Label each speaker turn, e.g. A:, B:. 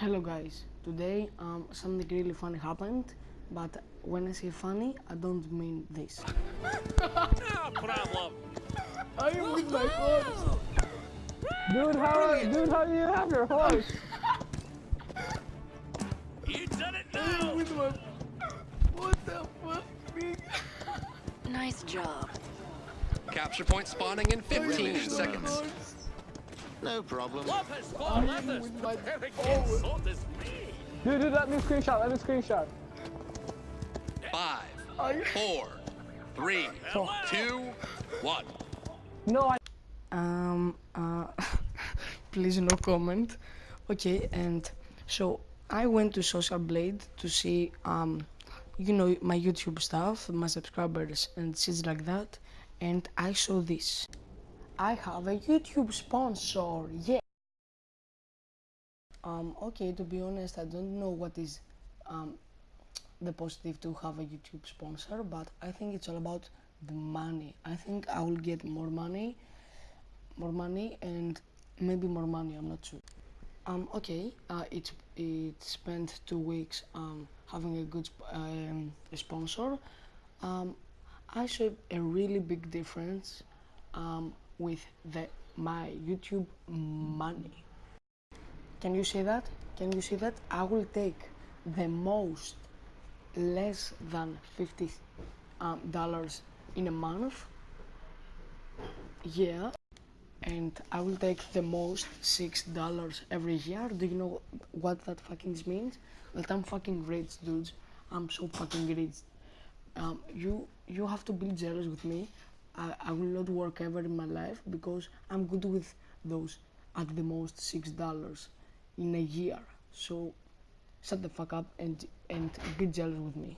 A: Hello guys, today um, something really funny happened, but when I say funny, I don't mean this.
B: No problem.
A: I am with my horse.
C: Dude, how dude, how do you have your horse?
B: You done it
A: I am
B: now.
A: with my. What the fuck? big?
D: Nice job.
E: Capture point spawning in 15 seconds.
A: Horse.
F: No problem.
B: Lopez for
A: I'm my- Oh.
B: to is me.
C: Dude, dude, let me screenshot, let me screenshot.
E: Five,
A: I-
E: four, three, two, one.
C: No, I
A: Um, uh, please no comment. Okay, and so I went to Social Blade to see, um, you know, my YouTube stuff, my subscribers and shit like that, and I saw this. I have a YouTube sponsor, yeah. Um, okay, to be honest, I don't know what is, um, the positive to have a YouTube sponsor, but I think it's all about the money. I think I will get more money more money and maybe more money i'm not sure um okay uh it it spent two weeks um having a good um, sponsor um i saw a really big difference um with the my youtube money can you see that can you see that i will take the most less than 50 um, dollars in a month yeah and I will take the most six dollars every year. Do you know what that fucking means? That I'm fucking rich, dudes. I'm so fucking rich. Um, you you have to be jealous with me. I, I will not work ever in my life because I'm good with those at the most six dollars in a year. So shut the fuck up and and be jealous with me.